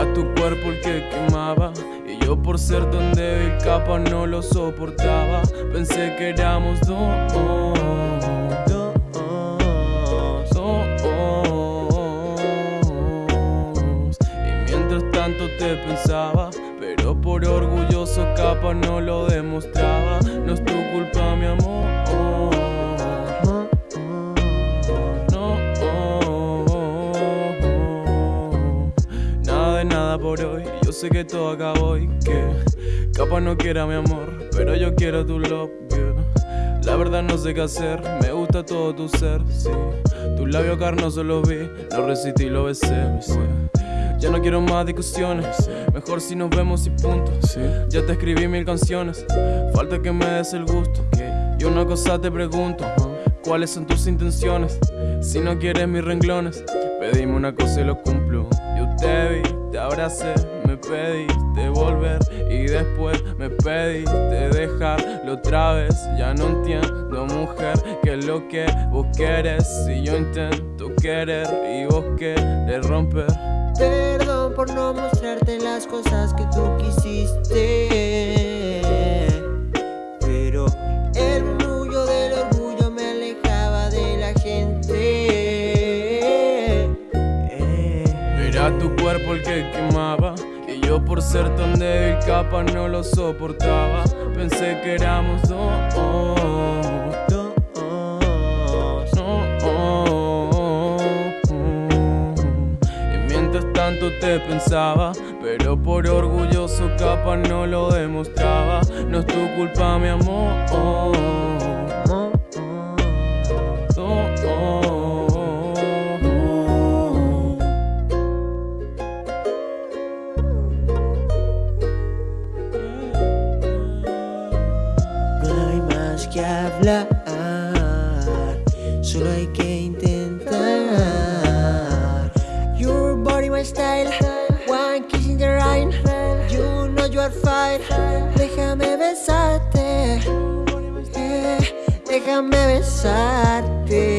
Era tu cuerpo el que quemaba. Y yo por ser tan débil capa no lo soportaba. Pensé que éramos dos, dos, Y mientras tanto te pensaba Pero por orgulloso capa no lo demostraba. No es tu culpa sé que todo acabó y que Capaz no quiera mi amor Pero yo quiero tu love, La verdad no sé qué hacer Me gusta todo tu ser, sí. Tu labio carnoso lo vi Lo resistí y lo besé, Ya no quiero más discusiones Mejor si nos vemos y punto. Ya te escribí mil canciones Falta que me des el gusto. Y una cosa te pregunto ¿Cuáles son tus intenciones? Si no quieres mis renglones Pedime una cosa y lo cumplo. Yo te vi te abracé, pediste volver y después me pediste dejarlo otra vez. Ya no entiendo, mujer, que es lo que vos querés. Si yo intento querer y vos querés romper. Perdón por no mostrarte las cosas que tú quisiste. tu cuerpo el que quemaba yo por ser tan débil capa no lo soportaba. Pensé que éramos dos, dos, Y mientras tanto te pensaba Pero por orgulloso capa no lo demostraba. No es tu culpa mi amor que hablar, solo hay que intentar. Your body, my style, one kiss in the rain, you know you are fine. Déjame besarte, eh, déjame besarte.